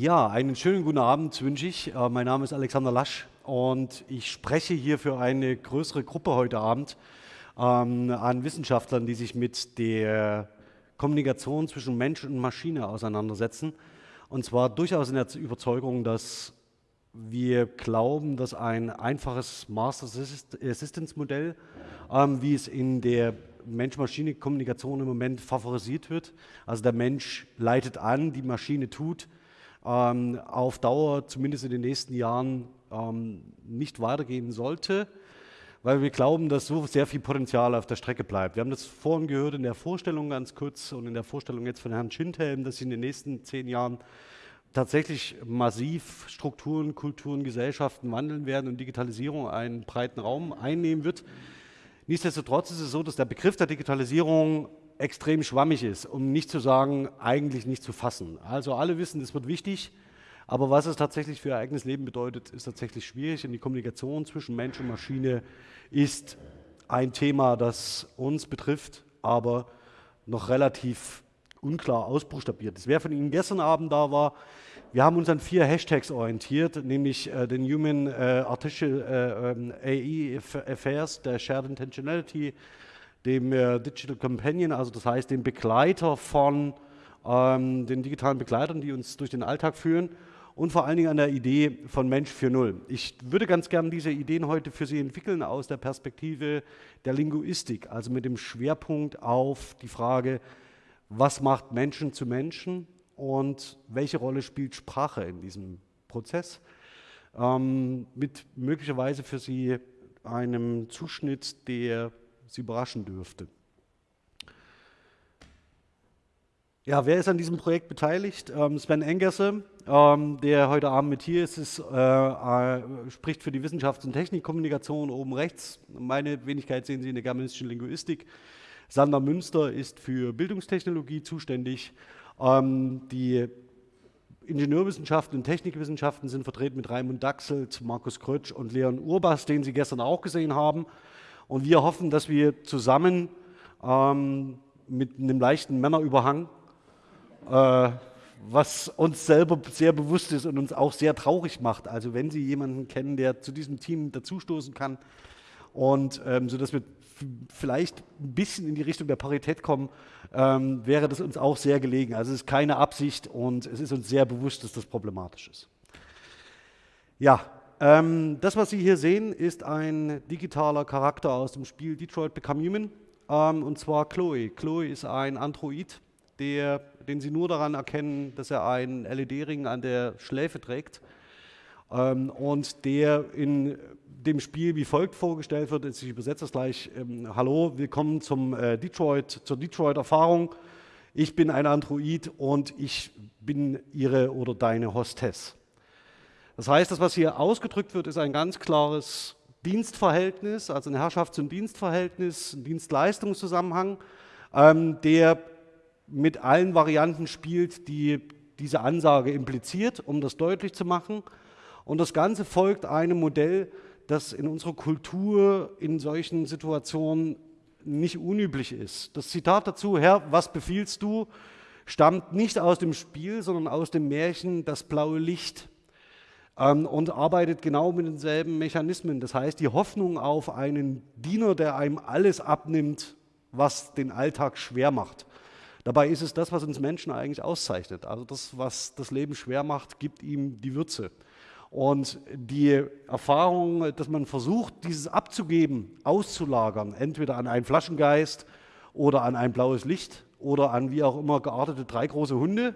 Ja, einen schönen guten Abend wünsche ich. Äh, mein Name ist Alexander Lasch und ich spreche hier für eine größere Gruppe heute Abend ähm, an Wissenschaftlern, die sich mit der Kommunikation zwischen Mensch und Maschine auseinandersetzen. Und zwar durchaus in der Überzeugung, dass wir glauben, dass ein einfaches Master Assistance Modell, ähm, wie es in der Mensch-Maschine-Kommunikation im Moment favorisiert wird, also der Mensch leitet an, die Maschine tut, ähm, auf Dauer, zumindest in den nächsten Jahren, ähm, nicht weitergehen sollte, weil wir glauben, dass so sehr viel Potenzial auf der Strecke bleibt. Wir haben das vorhin gehört in der Vorstellung ganz kurz und in der Vorstellung jetzt von Herrn Schindhelm, dass in den nächsten zehn Jahren tatsächlich massiv Strukturen, Kulturen, Gesellschaften wandeln werden und Digitalisierung einen breiten Raum einnehmen wird. Nichtsdestotrotz ist es so, dass der Begriff der Digitalisierung extrem schwammig ist, um nicht zu sagen, eigentlich nicht zu fassen. Also alle wissen, es wird wichtig, aber was es tatsächlich für ihr eigenes Leben bedeutet, ist tatsächlich schwierig. Und die Kommunikation zwischen Mensch und Maschine ist ein Thema, das uns betrifft, aber noch relativ unklar ausbuchstabiert ist. Wer von Ihnen gestern Abend da war, wir haben uns an vier Hashtags orientiert, nämlich äh, den Human äh, Artificial äh, ähm, AI Affairs, der Shared Intentionality, dem äh, Digital Companion, also das heißt dem Begleiter von ähm, den digitalen Begleitern, die uns durch den Alltag führen und vor allen Dingen an der Idee von Mensch 4.0. Ich würde ganz gerne diese Ideen heute für Sie entwickeln aus der Perspektive der Linguistik, also mit dem Schwerpunkt auf die Frage, was macht Menschen zu Menschen und welche Rolle spielt Sprache in diesem Prozess, ähm, mit möglicherweise für Sie einem Zuschnitt, der Sie überraschen dürfte. Ja, wer ist an diesem Projekt beteiligt? Ähm, Sven Engerse, ähm, der heute Abend mit hier ist, ist äh, äh, spricht für die Wissenschafts- und Technikkommunikation oben rechts. Meine Wenigkeit sehen Sie in der germanistischen Linguistik. Sander Münster ist für Bildungstechnologie zuständig. Ähm, die Ingenieurwissenschaften und Technikwissenschaften sind vertreten mit Raimund Daxelt, Markus Krötsch und Leon Urbas, den Sie gestern auch gesehen haben. Und wir hoffen, dass wir zusammen ähm, mit einem leichten Männerüberhang, äh, was uns selber sehr bewusst ist und uns auch sehr traurig macht. Also wenn Sie jemanden kennen, der zu diesem Team dazustoßen kann, und ähm, sodass wir vielleicht ein bisschen in die Richtung der Parität kommen, ähm, wäre das uns auch sehr gelegen. Also es ist keine Absicht und es ist uns sehr bewusst, dass das problematisch ist. Ja, ähm, das, was Sie hier sehen, ist ein digitaler Charakter aus dem Spiel Detroit Become Human, ähm, und zwar Chloe. Chloe ist ein Android, der, den Sie nur daran erkennen, dass er einen LED-Ring an der Schläfe trägt ähm, und der in dem Spiel wie folgt vorgestellt wird. Ich übersetze das gleich. Ähm, Hallo, willkommen zum äh, Detroit, zur Detroit-Erfahrung. Ich bin ein Android und ich bin Ihre oder deine Hostess. Das heißt, das, was hier ausgedrückt wird, ist ein ganz klares Dienstverhältnis, also ein Herrschafts- und Dienstverhältnis, ein Dienstleistungszusammenhang, ähm, der mit allen Varianten spielt, die diese Ansage impliziert, um das deutlich zu machen. Und das Ganze folgt einem Modell, das in unserer Kultur in solchen Situationen nicht unüblich ist. Das Zitat dazu, Herr, was befiehlst du, stammt nicht aus dem Spiel, sondern aus dem Märchen Das blaue Licht ähm, und arbeitet genau mit denselben Mechanismen. Das heißt, die Hoffnung auf einen Diener, der einem alles abnimmt, was den Alltag schwer macht. Dabei ist es das, was uns Menschen eigentlich auszeichnet. Also das, was das Leben schwer macht, gibt ihm die Würze. Und die Erfahrung, dass man versucht, dieses abzugeben, auszulagern, entweder an einen Flaschengeist oder an ein blaues Licht oder an wie auch immer geartete drei große Hunde,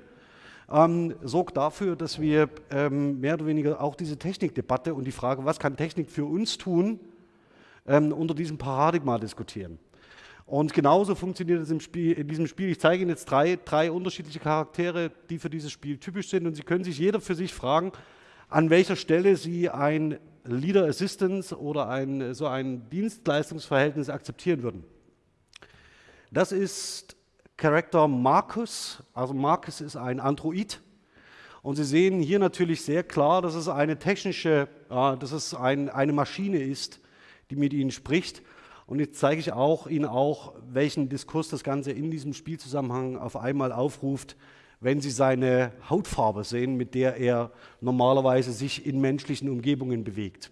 ähm, sorgt dafür, dass wir ähm, mehr oder weniger auch diese Technikdebatte und die Frage, was kann Technik für uns tun, ähm, unter diesem Paradigma diskutieren. Und genauso funktioniert es im Spiel, in diesem Spiel. Ich zeige Ihnen jetzt drei, drei unterschiedliche Charaktere, die für dieses Spiel typisch sind. Und Sie können sich jeder für sich fragen, an welcher Stelle Sie ein Leader Assistance oder ein, so ein Dienstleistungsverhältnis akzeptieren würden. Das ist Charakter Marcus. Also Marcus ist ein Android. Und Sie sehen hier natürlich sehr klar, dass es eine technische, äh, dass es ein, eine Maschine ist, die mit Ihnen spricht. Und jetzt zeige ich auch Ihnen auch, welchen Diskurs das Ganze in diesem Spielzusammenhang auf einmal aufruft, wenn Sie seine Hautfarbe sehen, mit der er normalerweise sich in menschlichen Umgebungen bewegt.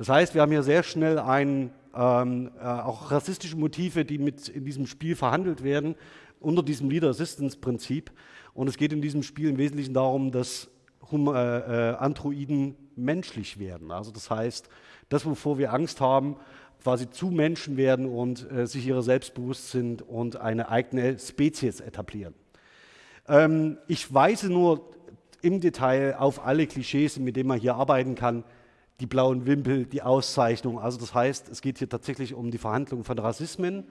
Das heißt, wir haben hier sehr schnell ein, ähm, äh, auch rassistische Motive, die mit in diesem Spiel verhandelt werden, unter diesem Leader Assistance Prinzip. Und es geht in diesem Spiel im Wesentlichen darum, dass hum, äh, äh, Androiden menschlich werden. Also das heißt, das, wovor wir Angst haben, quasi zu Menschen werden und äh, sich ihrer selbst bewusst sind und eine eigene Spezies etablieren. Ähm, ich weise nur im Detail auf alle Klischees, mit denen man hier arbeiten kann, die blauen Wimpel, die Auszeichnung. Also das heißt, es geht hier tatsächlich um die Verhandlung von Rassismen.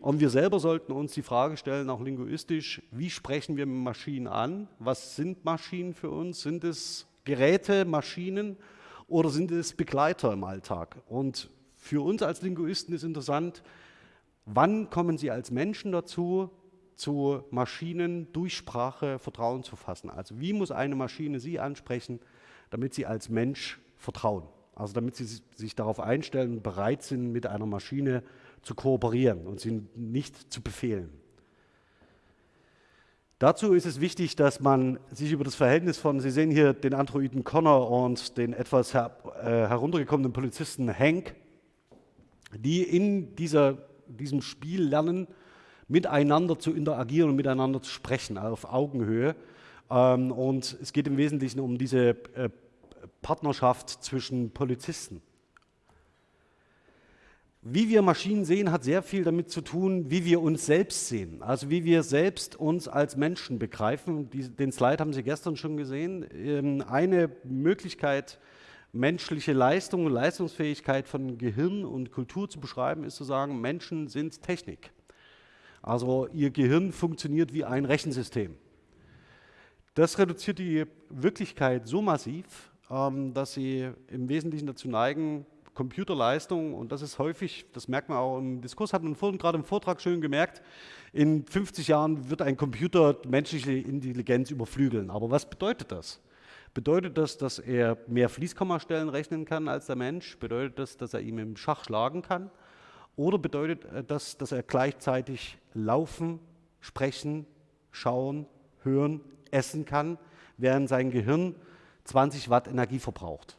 Und wir selber sollten uns die Frage stellen, auch linguistisch, wie sprechen wir Maschinen an? Was sind Maschinen für uns? Sind es Geräte, Maschinen oder sind es Begleiter im Alltag? Und für uns als Linguisten ist interessant, wann kommen Sie als Menschen dazu, zu Maschinen durch Sprache Vertrauen zu fassen? Also wie muss eine Maschine Sie ansprechen, damit Sie als Mensch vertrauen? Also damit Sie sich darauf einstellen bereit sind, mit einer Maschine zu kooperieren und sie nicht zu befehlen. Dazu ist es wichtig, dass man sich über das Verhältnis von, Sie sehen hier den Androiden Connor und den etwas her, äh, heruntergekommenen Polizisten Hank, die in dieser, diesem Spiel lernen, miteinander zu interagieren und miteinander zu sprechen, auf Augenhöhe. Ähm, und es geht im Wesentlichen um diese äh, Partnerschaft zwischen Polizisten. Wie wir Maschinen sehen, hat sehr viel damit zu tun, wie wir uns selbst sehen, also wie wir selbst uns als Menschen begreifen. den Slide haben Sie gestern schon gesehen. Ähm, eine Möglichkeit, menschliche Leistung und Leistungsfähigkeit von Gehirn und Kultur zu beschreiben, ist zu sagen, Menschen sind Technik. Also ihr Gehirn funktioniert wie ein Rechensystem. Das reduziert die Wirklichkeit so massiv, ähm, dass sie im Wesentlichen dazu neigen, Computerleistung, und das ist häufig, das merkt man auch im Diskurs, hat man vorhin gerade im Vortrag schön gemerkt, in 50 Jahren wird ein Computer menschliche Intelligenz überflügeln. Aber was bedeutet das? Bedeutet das, dass er mehr Fließkommastellen rechnen kann als der Mensch? Bedeutet das, dass er ihm im Schach schlagen kann? Oder bedeutet das, dass er gleichzeitig laufen, sprechen, schauen, hören, essen kann, während sein Gehirn 20 Watt Energie verbraucht?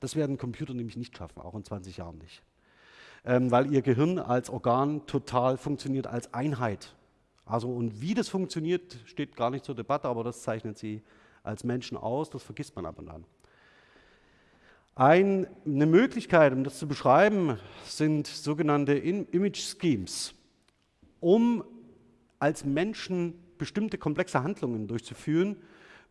Das werden Computer nämlich nicht schaffen, auch in 20 Jahren nicht. Ähm, weil ihr Gehirn als Organ total funktioniert als Einheit. Also und wie das funktioniert, steht gar nicht zur Debatte, aber das zeichnet sie als Menschen aus, das vergisst man ab und an. Ein, eine Möglichkeit, um das zu beschreiben, sind sogenannte Image Schemes. Um als Menschen bestimmte komplexe Handlungen durchzuführen,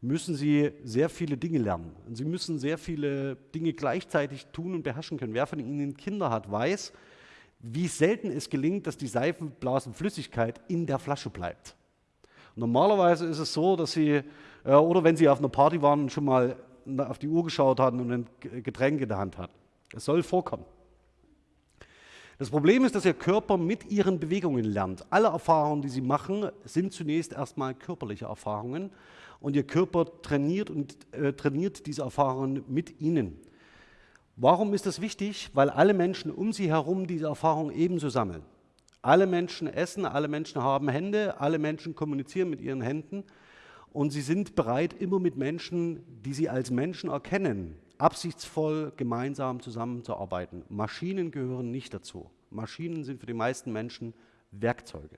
müssen sie sehr viele Dinge lernen. Und sie müssen sehr viele Dinge gleichzeitig tun und beherrschen können. Wer von Ihnen Kinder hat, weiß, wie selten es gelingt, dass die Seifenblasenflüssigkeit in der Flasche bleibt. Normalerweise ist es so, dass Sie, äh, oder wenn Sie auf einer Party waren und schon mal auf die Uhr geschaut hatten und ein Getränk in der Hand hatten. Es soll vorkommen. Das Problem ist, dass Ihr Körper mit Ihren Bewegungen lernt. Alle Erfahrungen, die Sie machen, sind zunächst erstmal körperliche Erfahrungen und Ihr Körper trainiert und äh, trainiert diese Erfahrungen mit Ihnen. Warum ist das wichtig? Weil alle Menschen um Sie herum diese Erfahrung ebenso sammeln. Alle Menschen essen, alle Menschen haben Hände, alle Menschen kommunizieren mit ihren Händen und sie sind bereit, immer mit Menschen, die sie als Menschen erkennen, absichtsvoll gemeinsam zusammenzuarbeiten. Maschinen gehören nicht dazu. Maschinen sind für die meisten Menschen Werkzeuge.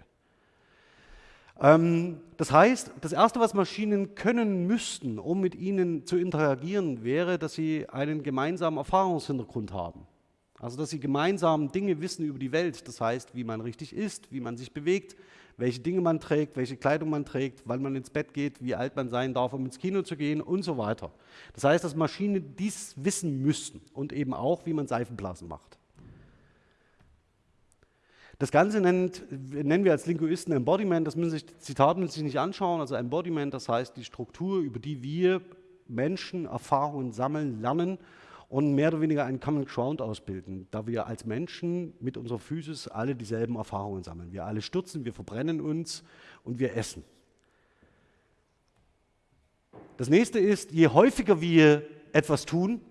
Ähm, das heißt, das Erste, was Maschinen können müssten, um mit ihnen zu interagieren, wäre, dass sie einen gemeinsamen Erfahrungshintergrund haben. Also, dass sie gemeinsam Dinge wissen über die Welt, das heißt, wie man richtig isst, wie man sich bewegt, welche Dinge man trägt, welche Kleidung man trägt, wann man ins Bett geht, wie alt man sein darf, um ins Kino zu gehen und so weiter. Das heißt, dass Maschinen dies wissen müssten und eben auch, wie man Seifenblasen macht. Das Ganze nennt, nennen wir als Linguisten Embodiment, das müssen sich Zitate müssen sich nicht anschauen, also Embodiment, das heißt die Struktur, über die wir Menschen Erfahrungen sammeln, lernen und mehr oder weniger einen Common Ground ausbilden, da wir als Menschen mit unserer Physis alle dieselben Erfahrungen sammeln. Wir alle stürzen, wir verbrennen uns und wir essen. Das nächste ist, je häufiger wir etwas tun,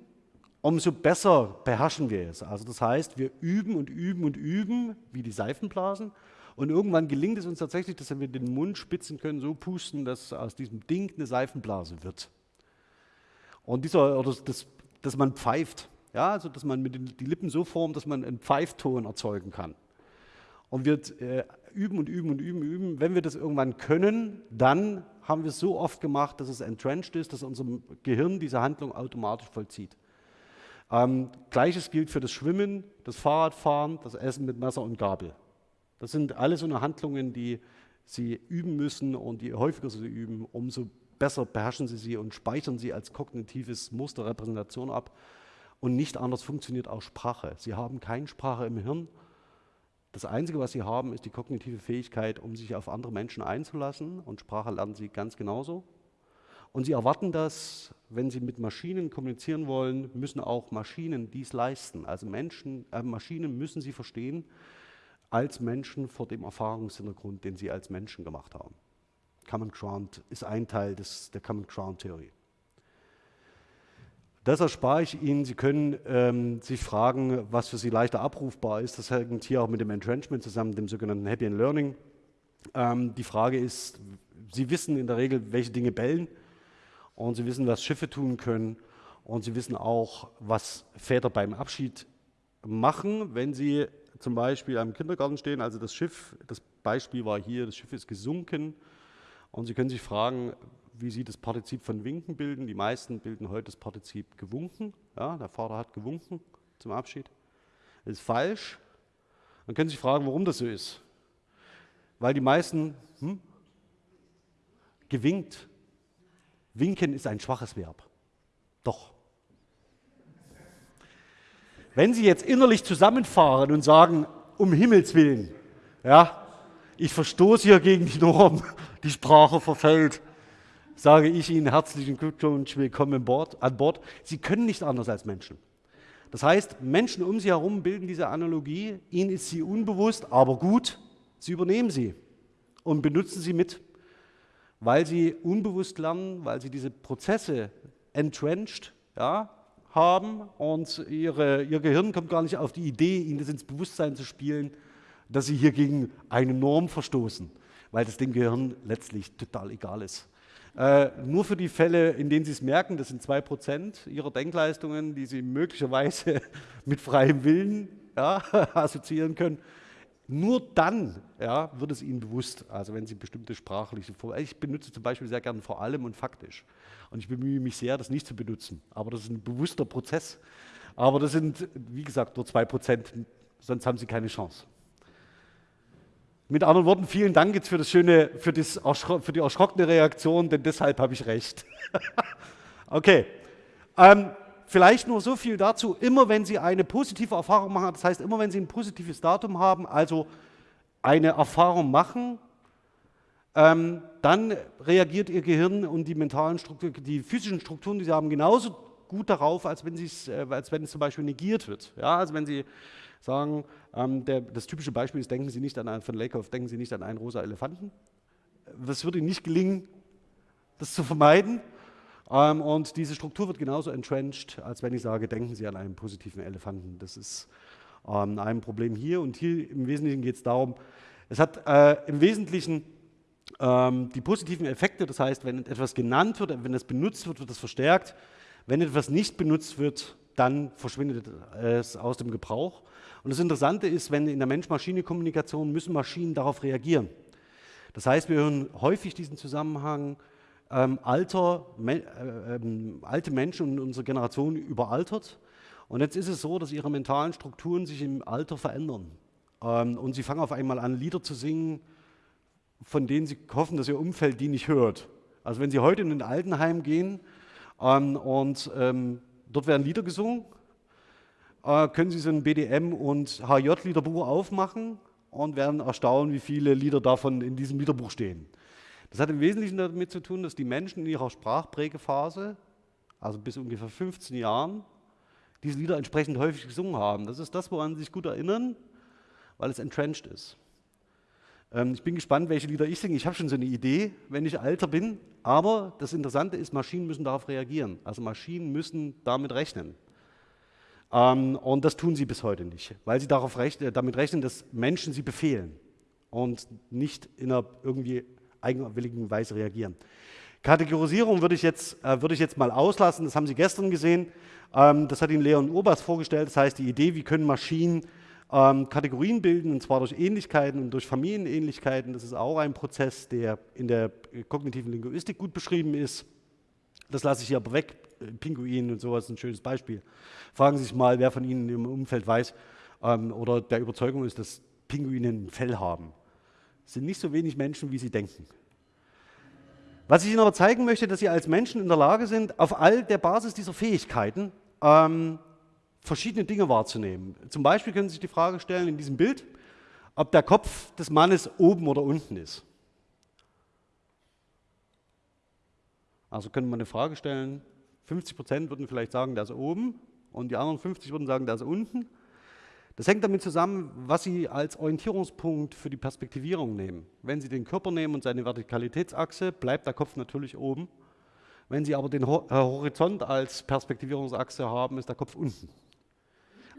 umso besser beherrschen wir es. Also das heißt, wir üben und üben und üben, wie die Seifenblasen, Und irgendwann gelingt es uns tatsächlich, dass wir den Mund spitzen können, so pusten, dass aus diesem Ding eine Seifenblase wird. Und dieser, oder das, dass man pfeift, ja, also dass man mit den, die Lippen so formt, dass man einen Pfeifton erzeugen kann. Und wir äh, üben und üben und üben, üben. Wenn wir das irgendwann können, dann haben wir es so oft gemacht, dass es entrenched ist, dass unser Gehirn diese Handlung automatisch vollzieht. Ähm, Gleiches gilt für das Schwimmen, das Fahrradfahren, das Essen mit Messer und Gabel. Das sind alles so eine Handlungen, die Sie üben müssen und je häufiger Sie üben, umso besser beherrschen Sie sie und speichern sie als kognitives Muster Repräsentation ab. Und nicht anders funktioniert auch Sprache. Sie haben keine Sprache im Hirn. Das Einzige, was Sie haben, ist die kognitive Fähigkeit, um sich auf andere Menschen einzulassen. Und Sprache lernen Sie ganz genauso. Und Sie erwarten das, wenn Sie mit Maschinen kommunizieren wollen, müssen auch Maschinen dies leisten. Also Menschen, äh, Maschinen müssen Sie verstehen als Menschen vor dem Erfahrungshintergrund, den Sie als Menschen gemacht haben. Common Ground ist ein Teil des, der Common Ground-Theorie. Das erspare ich Ihnen. Sie können ähm, sich fragen, was für Sie leichter abrufbar ist. Das hängt hier auch mit dem Entrenchment zusammen, dem sogenannten Happy and Learning. Ähm, die Frage ist, Sie wissen in der Regel, welche Dinge bellen und Sie wissen, was Schiffe tun können und Sie wissen auch, was Väter beim Abschied machen, wenn Sie zum Beispiel am Kindergarten stehen. Also das Schiff, das Beispiel war hier, das Schiff ist gesunken und Sie können sich fragen, wie Sie das Partizip von winken bilden. Die meisten bilden heute das Partizip gewunken. Ja, der Vater hat gewunken zum Abschied. Das ist falsch. Dann können Sie sich fragen, warum das so ist. Weil die meisten hm, gewinkt. Winken ist ein schwaches Verb. Doch. Wenn Sie jetzt innerlich zusammenfahren und sagen, um Himmels Willen, ja, ich verstoße hier gegen die Norm, die Sprache verfällt, sage ich Ihnen herzlichen Glückwunsch, willkommen an Bord, an Bord. Sie können nicht anders als Menschen. Das heißt, Menschen um Sie herum bilden diese Analogie, Ihnen ist sie unbewusst, aber gut, Sie übernehmen sie und benutzen sie mit, weil Sie unbewusst lernen, weil Sie diese Prozesse entrenched ja, haben und ihre, Ihr Gehirn kommt gar nicht auf die Idee, Ihnen das ins Bewusstsein zu spielen, dass Sie hier gegen eine Norm verstoßen weil das dem Gehirn letztlich total egal ist. Äh, nur für die Fälle, in denen Sie es merken, das sind 2% Ihrer Denkleistungen, die Sie möglicherweise mit freiem Willen ja, assoziieren können. Nur dann ja, wird es Ihnen bewusst, also wenn Sie bestimmte sprachliche Vor Ich benutze zum Beispiel sehr gerne vor allem und faktisch. Und ich bemühe mich sehr, das nicht zu benutzen. Aber das ist ein bewusster Prozess. Aber das sind, wie gesagt, nur 2%, sonst haben Sie keine Chance. Mit anderen Worten, vielen Dank jetzt für, das schöne, für, das für die erschrockene Reaktion, denn deshalb habe ich recht. okay. Ähm, vielleicht nur so viel dazu. Immer wenn Sie eine positive Erfahrung machen, das heißt, immer wenn Sie ein positives Datum haben, also eine Erfahrung machen, ähm, dann reagiert Ihr Gehirn und die mentalen Strukturen, die physischen Strukturen, die Sie haben, genauso gut darauf, als wenn, äh, als wenn es zum Beispiel negiert wird. Ja, also wenn Sie sagen, ähm, der, das typische Beispiel ist, denken Sie nicht an einen, von Lakoff, denken Sie nicht an einen rosa Elefanten. Es wird Ihnen nicht gelingen, das zu vermeiden. Ähm, und diese Struktur wird genauso entrenched, als wenn ich sage, denken Sie an einen positiven Elefanten. Das ist ähm, ein Problem hier. Und hier im Wesentlichen geht es darum, es hat äh, im Wesentlichen ähm, die positiven Effekte, das heißt, wenn etwas genannt wird, wenn es benutzt wird, wird es verstärkt. Wenn etwas nicht benutzt wird, dann verschwindet es aus dem Gebrauch. Und das Interessante ist, wenn in der Mensch-Maschine-Kommunikation müssen Maschinen darauf reagieren. Das heißt, wir hören häufig diesen Zusammenhang, ähm, alter, me, äh, ähm, alte Menschen und unsere Generation überaltert. Und jetzt ist es so, dass ihre mentalen Strukturen sich im Alter verändern. Ähm, und sie fangen auf einmal an, Lieder zu singen, von denen sie hoffen, dass ihr Umfeld die nicht hört. Also wenn sie heute in ein Altenheim gehen ähm, und ähm, dort werden Lieder gesungen, äh, können Sie so ein BDM- und HJ-Liederbuch aufmachen und werden erstaunen, wie viele Lieder davon in diesem Liederbuch stehen. Das hat im Wesentlichen damit zu tun, dass die Menschen in ihrer Sprachprägephase, also bis ungefähr 15 Jahren, diese Lieder entsprechend häufig gesungen haben. Das ist das, woran sie sich gut erinnern, weil es entrenched ist. Ähm, ich bin gespannt, welche Lieder ich singe. Ich habe schon so eine Idee, wenn ich älter bin. Aber das Interessante ist, Maschinen müssen darauf reagieren. Also Maschinen müssen damit rechnen. Ähm, und das tun sie bis heute nicht, weil sie darauf rechnen, damit rechnen, dass Menschen sie befehlen. und nicht in einer irgendwie eigenwilligen Weise reagieren. Kategorisierung würde ich, jetzt, äh, würde ich jetzt mal auslassen, das haben Sie gestern gesehen. Ähm, das hat Ihnen Leon Urbas vorgestellt, das heißt die Idee, wie können Maschinen ähm, Kategorien bilden, und zwar durch Ähnlichkeiten und durch Familienähnlichkeiten. Das ist auch ein Prozess, der in der kognitiven Linguistik gut beschrieben ist. Das lasse ich hier aber weg. Pinguin und sowas ist ein schönes Beispiel. Fragen Sie sich mal, wer von Ihnen im Umfeld weiß ähm, oder der Überzeugung ist, dass Pinguine ein Fell haben. Sind nicht so wenig Menschen, wie Sie denken. Was ich Ihnen aber zeigen möchte, dass Sie als Menschen in der Lage sind, auf all der Basis dieser Fähigkeiten ähm, verschiedene Dinge wahrzunehmen. Zum Beispiel können Sie sich die Frage stellen in diesem Bild, ob der Kopf des Mannes oben oder unten ist. Also könnte man eine Frage stellen, 50 Prozent würden vielleicht sagen, der ist oben und die anderen 50 würden sagen, der ist unten. Das hängt damit zusammen, was Sie als Orientierungspunkt für die Perspektivierung nehmen. Wenn Sie den Körper nehmen und seine Vertikalitätsachse, bleibt der Kopf natürlich oben. Wenn Sie aber den äh, Horizont als Perspektivierungsachse haben, ist der Kopf unten.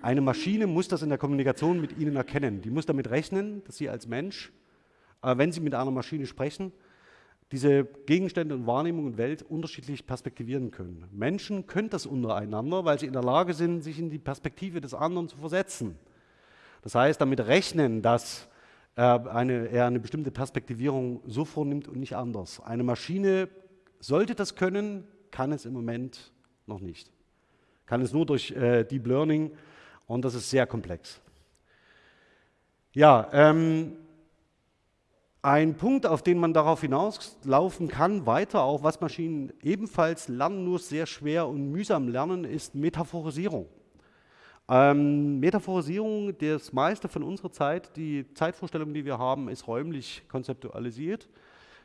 Eine Maschine muss das in der Kommunikation mit Ihnen erkennen. Die muss damit rechnen, dass Sie als Mensch, äh, wenn Sie mit einer Maschine sprechen, diese Gegenstände und Wahrnehmung und Welt unterschiedlich perspektivieren können. Menschen können das untereinander, weil sie in der Lage sind, sich in die Perspektive des anderen zu versetzen. Das heißt, damit rechnen, dass er eine, er eine bestimmte Perspektivierung so vornimmt und nicht anders. Eine Maschine sollte das können, kann es im Moment noch nicht. Kann es nur durch äh, Deep Learning und das ist sehr komplex. Ja, ähm, ein Punkt, auf den man darauf hinauslaufen kann, weiter auch, was Maschinen ebenfalls lernen, nur sehr schwer und mühsam lernen, ist Metaphorisierung. Ähm, Metaphorisierung, das meiste von unserer Zeit, die Zeitvorstellung, die wir haben, ist räumlich konzeptualisiert.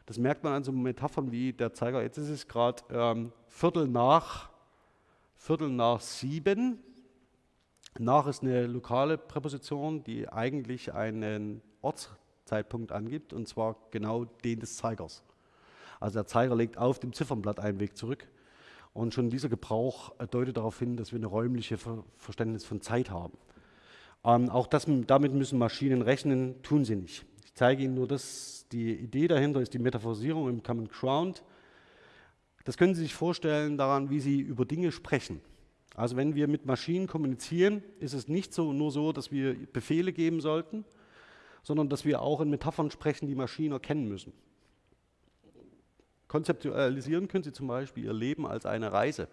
Das merkt man an so Metaphern wie der Zeiger, jetzt ist es gerade ähm, Viertel, nach, Viertel nach sieben, nach ist eine lokale Präposition, die eigentlich einen Ortszeitpunkt angibt, und zwar genau den des Zeigers. Also der Zeiger legt auf dem Ziffernblatt einen Weg zurück. Und schon dieser Gebrauch deutet darauf hin, dass wir eine räumliche Ver Verständnis von Zeit haben. Ähm, auch das, damit müssen Maschinen rechnen, tun sie nicht. Ich zeige Ihnen nur das, die Idee dahinter ist die Metaphorisierung im Common Ground. Das können Sie sich vorstellen daran, wie Sie über Dinge sprechen. Also wenn wir mit Maschinen kommunizieren, ist es nicht so, nur so, dass wir Befehle geben sollten, sondern dass wir auch in Metaphern sprechen, die Maschinen erkennen müssen. Konzeptualisieren können Sie zum Beispiel Ihr Leben als eine Reise.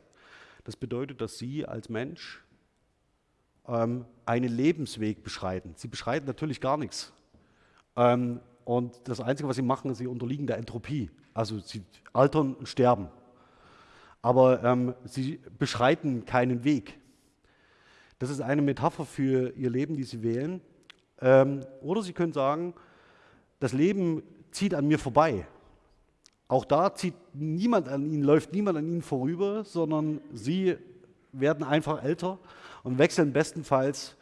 Das bedeutet, dass Sie als Mensch ähm, einen Lebensweg beschreiten. Sie beschreiten natürlich gar nichts. Ähm, und das Einzige, was Sie machen, ist, Sie unterliegen der Entropie. Also Sie altern und sterben aber ähm, sie beschreiten keinen Weg. Das ist eine Metapher für ihr Leben, die sie wählen. Ähm, oder sie können sagen, das Leben zieht an mir vorbei. Auch da zieht niemand an ihnen, läuft niemand an ihnen vorüber, sondern sie werden einfach älter und wechseln bestenfalls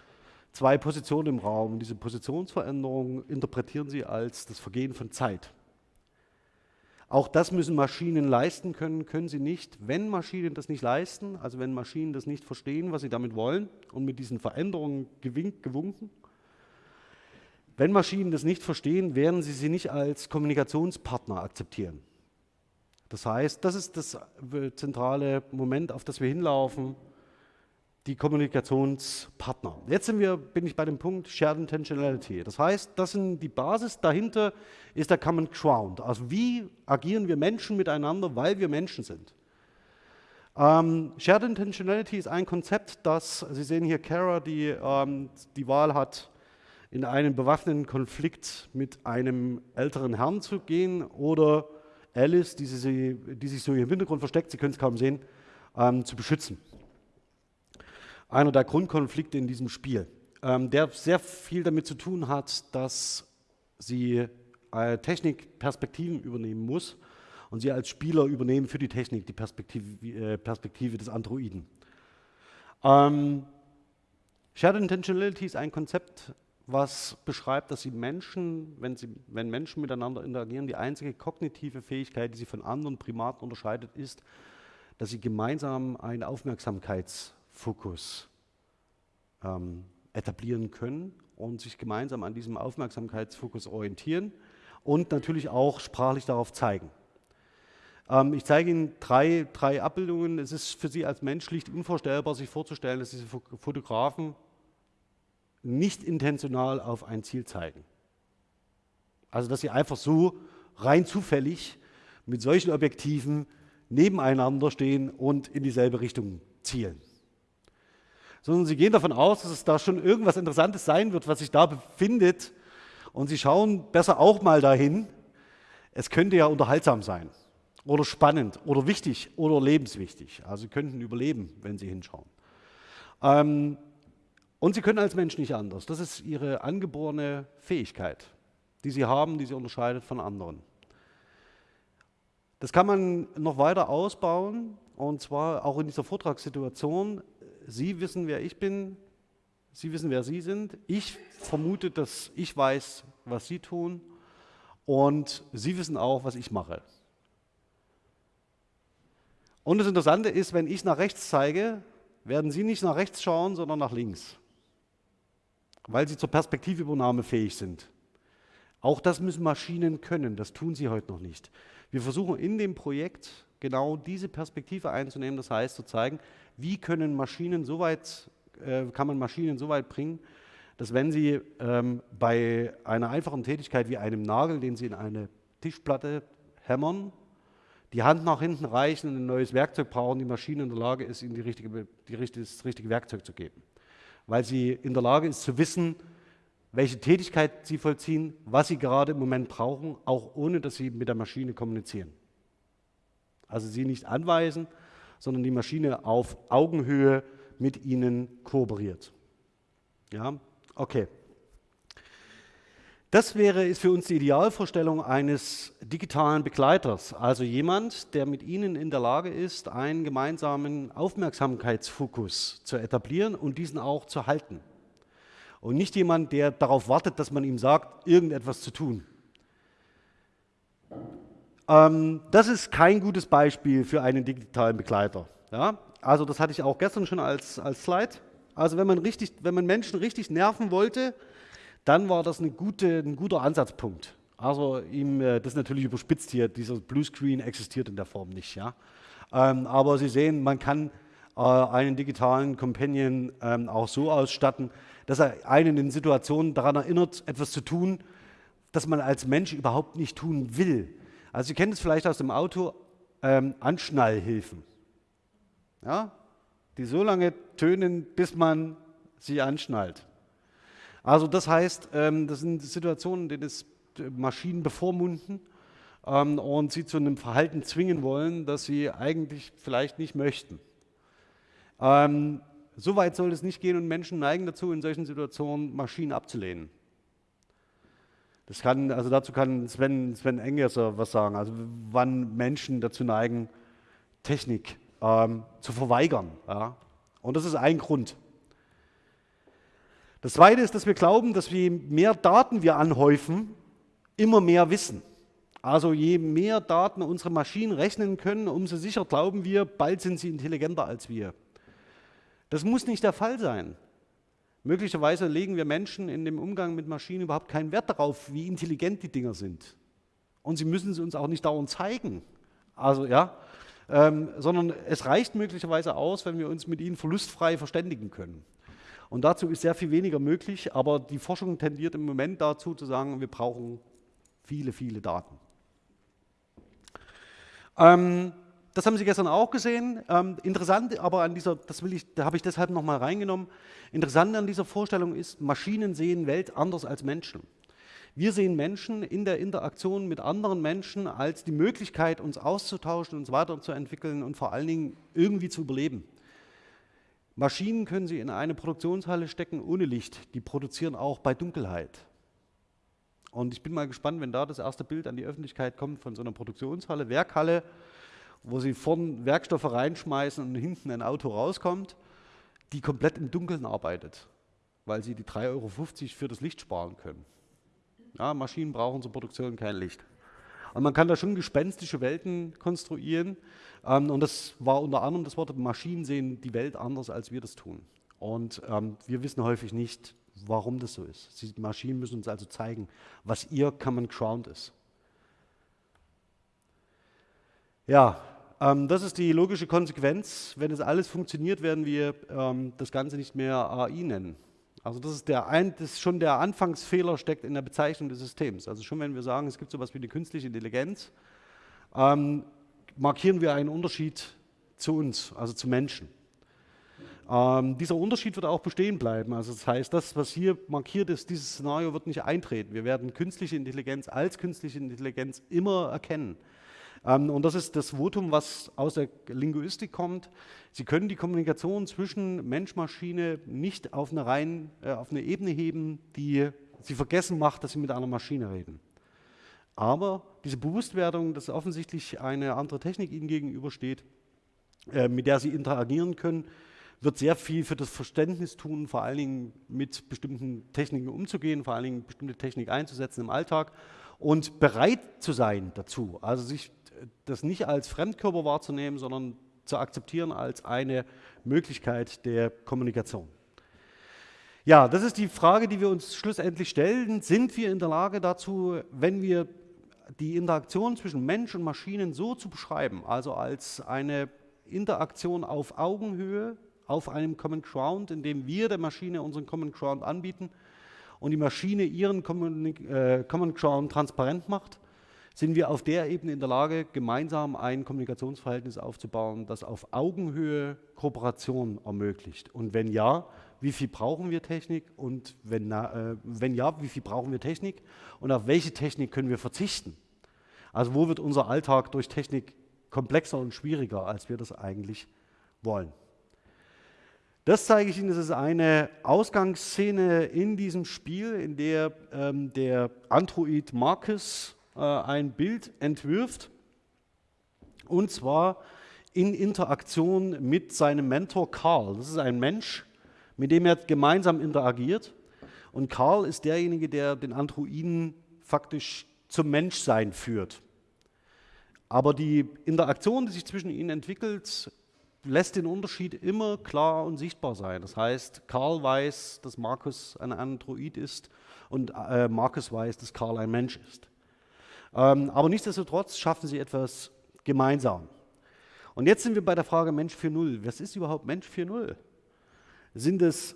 zwei Positionen im Raum. Diese Positionsveränderung interpretieren sie als das Vergehen von Zeit. Auch das müssen Maschinen leisten können, können sie nicht. Wenn Maschinen das nicht leisten, also wenn Maschinen das nicht verstehen, was sie damit wollen und mit diesen Veränderungen gewinkt, gewunken, wenn Maschinen das nicht verstehen, werden sie sie nicht als Kommunikationspartner akzeptieren. Das heißt, das ist das zentrale Moment, auf das wir hinlaufen die Kommunikationspartner. Jetzt sind wir, bin ich bei dem Punkt Shared Intentionality. Das heißt, das sind die Basis dahinter ist der Common Ground. Also wie agieren wir Menschen miteinander, weil wir Menschen sind. Ähm, Shared Intentionality ist ein Konzept, das, Sie sehen hier Kara, die ähm, die Wahl hat, in einen bewaffneten Konflikt mit einem älteren Herrn zu gehen oder Alice, die, sie, die sich so im Hintergrund versteckt, Sie können es kaum sehen, ähm, zu beschützen einer der Grundkonflikte in diesem Spiel, ähm, der sehr viel damit zu tun hat, dass sie äh, Technik Perspektiven übernehmen muss und sie als Spieler übernehmen für die Technik die Perspektive, äh, Perspektive des Androiden. Ähm, Shared Intentionality ist ein Konzept, was beschreibt, dass sie Menschen, wenn, sie, wenn Menschen miteinander interagieren, die einzige kognitive Fähigkeit, die sie von anderen Primaten unterscheidet, ist, dass sie gemeinsam einen Aufmerksamkeits- Fokus ähm, etablieren können und sich gemeinsam an diesem Aufmerksamkeitsfokus orientieren und natürlich auch sprachlich darauf zeigen. Ähm, ich zeige Ihnen drei, drei Abbildungen. Es ist für Sie als Mensch schlicht unvorstellbar, sich vorzustellen, dass diese Fotografen nicht intentional auf ein Ziel zeigen. Also dass sie einfach so rein zufällig mit solchen Objektiven nebeneinander stehen und in dieselbe Richtung zielen. Sondern sie gehen davon aus, dass es da schon irgendwas Interessantes sein wird, was sich da befindet. Und sie schauen besser auch mal dahin. Es könnte ja unterhaltsam sein oder spannend oder wichtig oder lebenswichtig. Also sie könnten überleben, wenn sie hinschauen. Ähm, und sie können als Mensch nicht anders. Das ist ihre angeborene Fähigkeit, die sie haben, die sie unterscheidet von anderen. Das kann man noch weiter ausbauen und zwar auch in dieser Vortragssituation. Sie wissen, wer ich bin, Sie wissen, wer Sie sind. Ich vermute, dass ich weiß, was Sie tun und Sie wissen auch, was ich mache. Und das Interessante ist, wenn ich nach rechts zeige, werden Sie nicht nach rechts schauen, sondern nach links, weil Sie zur Perspektivübernahme fähig sind. Auch das müssen Maschinen können, das tun sie heute noch nicht. Wir versuchen in dem Projekt genau diese Perspektive einzunehmen, das heißt zu zeigen, wie können Maschinen so weit, äh, kann man Maschinen so weit bringen, dass wenn sie ähm, bei einer einfachen Tätigkeit wie einem Nagel, den sie in eine Tischplatte hämmern, die Hand nach hinten reichen und ein neues Werkzeug brauchen, die Maschine in der Lage ist, ihnen die richtige, die, das richtige Werkzeug zu geben. Weil sie in der Lage ist zu wissen, welche Tätigkeit sie vollziehen, was sie gerade im Moment brauchen, auch ohne dass sie mit der Maschine kommunizieren. Also sie nicht anweisen, sondern die Maschine auf Augenhöhe mit ihnen kooperiert. Ja, okay. Das wäre ist für uns die Idealvorstellung eines digitalen Begleiters, also jemand, der mit Ihnen in der Lage ist, einen gemeinsamen Aufmerksamkeitsfokus zu etablieren und diesen auch zu halten und nicht jemand, der darauf wartet, dass man ihm sagt, irgendetwas zu tun. Ähm, das ist kein gutes Beispiel für einen digitalen Begleiter. Ja? Also das hatte ich auch gestern schon als, als Slide. Also wenn man, richtig, wenn man Menschen richtig nerven wollte, dann war das gute, ein guter Ansatzpunkt. Also ihm, äh, das ist natürlich überspitzt hier, dieser Bluescreen existiert in der Form nicht. Ja? Ähm, aber Sie sehen, man kann äh, einen digitalen Companion ähm, auch so ausstatten, dass er einen in Situationen daran erinnert, etwas zu tun, das man als Mensch überhaupt nicht tun will. Also Sie kennen es vielleicht aus dem Auto, ähm, Anschnallhilfen, ja? die so lange tönen, bis man sie anschnallt. Also das heißt, ähm, das sind Situationen, in denen es äh, Maschinen bevormunden ähm, und sie zu einem Verhalten zwingen wollen, das sie eigentlich vielleicht nicht möchten. Ähm, so weit soll es nicht gehen und Menschen neigen dazu, in solchen Situationen Maschinen abzulehnen. Das kann, also dazu kann Sven, Sven Engesser was sagen, also wann Menschen dazu neigen, Technik ähm, zu verweigern. Ja? Und das ist ein Grund. Das Zweite ist, dass wir glauben, dass je mehr Daten wir anhäufen, immer mehr wissen. Also je mehr Daten unsere Maschinen rechnen können, umso sicher glauben wir, bald sind sie intelligenter als wir. Das muss nicht der Fall sein. Möglicherweise legen wir Menschen in dem Umgang mit Maschinen überhaupt keinen Wert darauf, wie intelligent die Dinger sind. Und sie müssen sie uns auch nicht dauernd zeigen. Also ja, ähm, sondern es reicht möglicherweise aus, wenn wir uns mit ihnen verlustfrei verständigen können. Und dazu ist sehr viel weniger möglich, aber die Forschung tendiert im Moment dazu zu sagen, wir brauchen viele, viele Daten. Ähm, das haben Sie gestern auch gesehen. Ähm, interessant, aber an dieser, das will ich, da habe ich deshalb nochmal reingenommen. Interessant an dieser Vorstellung ist, Maschinen sehen Welt anders als Menschen. Wir sehen Menschen in der Interaktion mit anderen Menschen als die Möglichkeit, uns auszutauschen, uns weiterzuentwickeln und vor allen Dingen irgendwie zu überleben. Maschinen können Sie in eine Produktionshalle stecken ohne Licht. Die produzieren auch bei Dunkelheit. Und ich bin mal gespannt, wenn da das erste Bild an die Öffentlichkeit kommt von so einer Produktionshalle, Werkhalle, wo sie vorn Werkstoffe reinschmeißen und hinten ein Auto rauskommt, die komplett im Dunkeln arbeitet, weil sie die 3,50 Euro für das Licht sparen können. Ja, Maschinen brauchen zur Produktion kein Licht. Und man kann da schon gespenstische Welten konstruieren. Ähm, und das war unter anderem das Wort, Maschinen sehen die Welt anders, als wir das tun. Und ähm, wir wissen häufig nicht, warum das so ist. Die Maschinen müssen uns also zeigen, was ihr Common Ground ist. Ja, ähm, das ist die logische Konsequenz. Wenn es alles funktioniert, werden wir ähm, das Ganze nicht mehr AI nennen. Also das ist, der ein, das ist schon der Anfangsfehler steckt in der Bezeichnung des Systems. Also schon wenn wir sagen, es gibt so etwas wie eine künstliche Intelligenz, ähm, markieren wir einen Unterschied zu uns, also zu Menschen. Ähm, dieser Unterschied wird auch bestehen bleiben. Also das heißt, das, was hier markiert ist, dieses Szenario wird nicht eintreten. Wir werden künstliche Intelligenz als künstliche Intelligenz immer erkennen. Ähm, und das ist das Votum, was aus der Linguistik kommt. Sie können die Kommunikation zwischen Mensch-Maschine nicht auf eine, rein, äh, auf eine Ebene heben, die Sie vergessen macht, dass Sie mit einer Maschine reden. Aber diese Bewusstwerdung, dass offensichtlich eine andere Technik Ihnen gegenübersteht, äh, mit der Sie interagieren können, wird sehr viel für das Verständnis tun, vor allen Dingen mit bestimmten Techniken umzugehen, vor allen Dingen bestimmte Technik einzusetzen im Alltag und bereit zu sein dazu. Also sich das nicht als Fremdkörper wahrzunehmen, sondern zu akzeptieren als eine Möglichkeit der Kommunikation. Ja, das ist die Frage, die wir uns schlussendlich stellen. Sind wir in der Lage dazu, wenn wir die Interaktion zwischen Mensch und Maschinen so zu beschreiben, also als eine Interaktion auf Augenhöhe, auf einem Common Ground, in dem wir der Maschine unseren Common Ground anbieten und die Maschine ihren Common, äh, Common Ground transparent macht, sind wir auf der Ebene in der Lage, gemeinsam ein Kommunikationsverhältnis aufzubauen, das auf Augenhöhe Kooperation ermöglicht? Und wenn ja, wie viel brauchen wir Technik? Und wenn, äh, wenn ja, wie viel brauchen wir Technik? Und auf welche Technik können wir verzichten? Also wo wird unser Alltag durch Technik komplexer und schwieriger, als wir das eigentlich wollen? Das zeige ich Ihnen, das ist eine Ausgangsszene in diesem Spiel, in der ähm, der Android Marcus äh, ein Bild entwirft, und zwar in Interaktion mit seinem Mentor Karl. Das ist ein Mensch, mit dem er gemeinsam interagiert. Und Karl ist derjenige, der den Androiden faktisch zum Menschsein führt. Aber die Interaktion, die sich zwischen ihnen entwickelt, lässt den Unterschied immer klar und sichtbar sein. Das heißt, Karl weiß, dass Markus ein Android ist und äh, Markus weiß, dass Karl ein Mensch ist. Ähm, aber nichtsdestotrotz schaffen sie etwas gemeinsam. Und jetzt sind wir bei der Frage Mensch 4.0. Was ist überhaupt Mensch 4.0? Sind es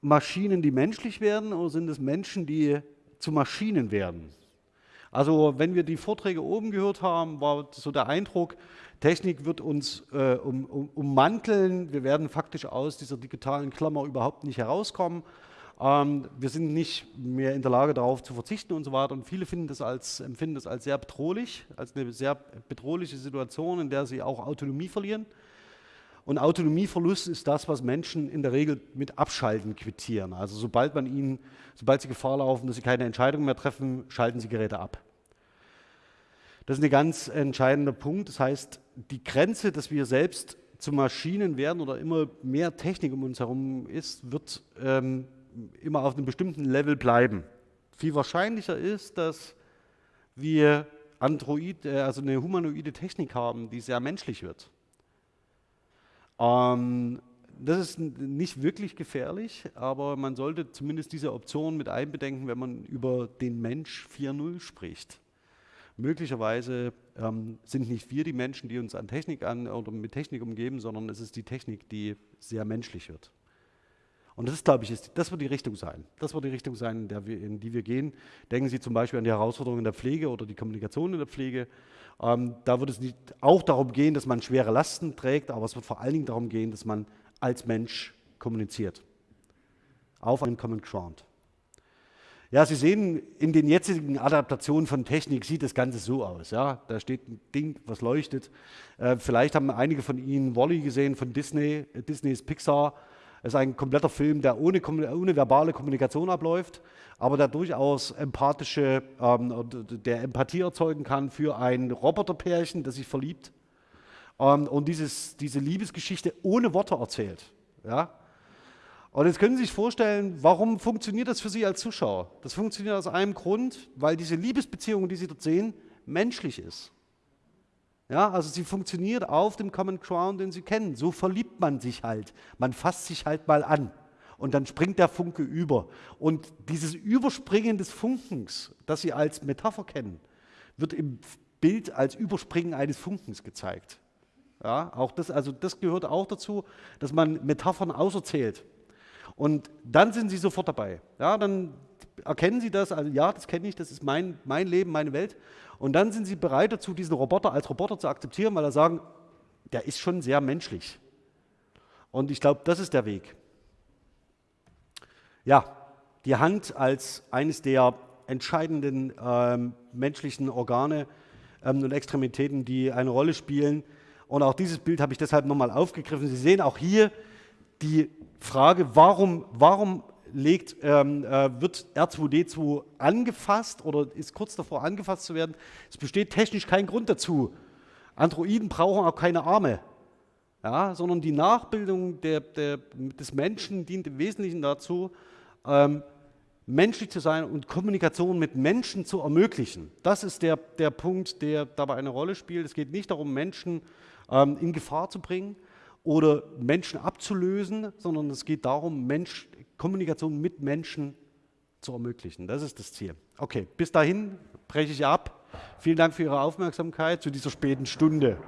Maschinen, die menschlich werden oder sind es Menschen, die zu Maschinen werden? Also wenn wir die Vorträge oben gehört haben, war so der Eindruck, Technik wird uns äh, um, um, ummanteln, wir werden faktisch aus dieser digitalen Klammer überhaupt nicht herauskommen ähm, wir sind nicht mehr in der Lage, darauf zu verzichten und so weiter. Und viele das als, empfinden das als sehr bedrohlich, als eine sehr bedrohliche Situation, in der sie auch Autonomie verlieren. Und Autonomieverlust ist das, was Menschen in der Regel mit Abschalten quittieren. Also sobald man ihnen, sobald sie Gefahr laufen, dass sie keine Entscheidung mehr treffen, schalten sie Geräte ab. Das ist ein ganz entscheidender Punkt. Das heißt, die Grenze, dass wir selbst zu Maschinen werden oder immer mehr Technik um uns herum ist, wird ähm, immer auf einem bestimmten Level bleiben. Viel wahrscheinlicher ist, dass wir Android, äh, also eine humanoide Technik haben, die sehr menschlich wird. Ähm, das ist nicht wirklich gefährlich, aber man sollte zumindest diese Option mit einbedenken, wenn man über den Mensch 4.0 spricht. Möglicherweise ähm, sind nicht wir die Menschen, die uns an Technik an oder mit Technik umgeben, sondern es ist die Technik, die sehr menschlich wird. Und das ist, glaube ich, ist, das wird die Richtung sein. Das wird die Richtung sein, in, wir, in, die wir gehen. Denken Sie zum Beispiel an die Herausforderungen in der Pflege oder die Kommunikation in der Pflege. Ähm, da wird es nicht auch darum gehen, dass man schwere Lasten trägt, aber es wird vor allen Dingen darum gehen, dass man als Mensch kommuniziert. Auf einem Common Ground. Ja, Sie sehen, in den jetzigen Adaptationen von Technik sieht das Ganze so aus. Ja? Da steht ein Ding, was leuchtet. Äh, vielleicht haben einige von Ihnen Wally gesehen von Disney, äh, Disneys Pixar. Es ist ein kompletter Film, der ohne, ohne verbale Kommunikation abläuft, aber der durchaus empathische, ähm, der Empathie erzeugen kann für ein Roboterpärchen, das sich verliebt ähm, und dieses, diese Liebesgeschichte ohne Worte erzählt. Ja? Und jetzt können Sie sich vorstellen, warum funktioniert das für Sie als Zuschauer? Das funktioniert aus einem Grund, weil diese Liebesbeziehung, die Sie dort sehen, menschlich ist. Ja, also sie funktioniert auf dem Common Ground, den Sie kennen. So verliebt man sich halt. Man fasst sich halt mal an. und dann springt der Funke über. Und dieses Überspringen des Funkens, das Sie als Metapher kennen, wird im Bild als Überspringen eines Funkens gezeigt. Ja, auch das, also das gehört auch dazu, dass man Metaphern auserzählt. Und dann sind Sie sofort dabei. Ja, dann erkennen Sie das, also ja, das kenne ich, das ist mein, mein Leben, meine Welt. Und dann sind Sie bereit dazu, diesen Roboter als Roboter zu akzeptieren, weil er sagen, der ist schon sehr menschlich. Und ich glaube, das ist der Weg. Ja, die Hand als eines der entscheidenden ähm, menschlichen Organe ähm, und Extremitäten, die eine Rolle spielen. Und auch dieses Bild habe ich deshalb nochmal aufgegriffen. Sie sehen auch hier die Frage, warum, warum legt, ähm, äh, wird R2D2 angefasst oder ist kurz davor angefasst zu werden. Es besteht technisch kein Grund dazu. Androiden brauchen auch keine Arme, ja, sondern die Nachbildung der, der, des Menschen dient im Wesentlichen dazu, ähm, menschlich zu sein und Kommunikation mit Menschen zu ermöglichen. Das ist der, der Punkt, der dabei eine Rolle spielt. Es geht nicht darum, Menschen ähm, in Gefahr zu bringen oder Menschen abzulösen, sondern es geht darum, Mensch, Kommunikation mit Menschen zu ermöglichen. Das ist das Ziel. Okay, bis dahin breche ich ab. Vielen Dank für Ihre Aufmerksamkeit zu dieser späten Stunde.